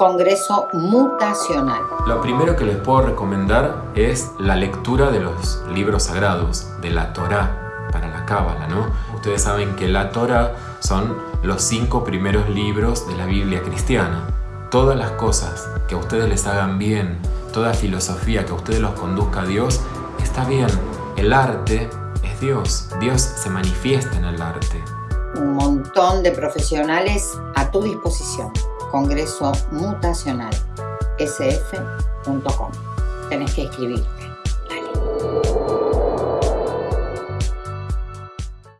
Congreso Mutacional. Lo primero que les puedo recomendar es la lectura de los libros sagrados, de la Torá, para la Cábala, ¿no? Ustedes saben que la Torá son los cinco primeros libros de la Biblia cristiana. Todas las cosas que a ustedes les hagan bien, toda filosofía que a ustedes los conduzca a Dios, está bien. El arte es Dios. Dios se manifiesta en el arte. Un montón de profesionales a tu disposición. Congreso Mutacional. sf.com. Tenés que escribirte.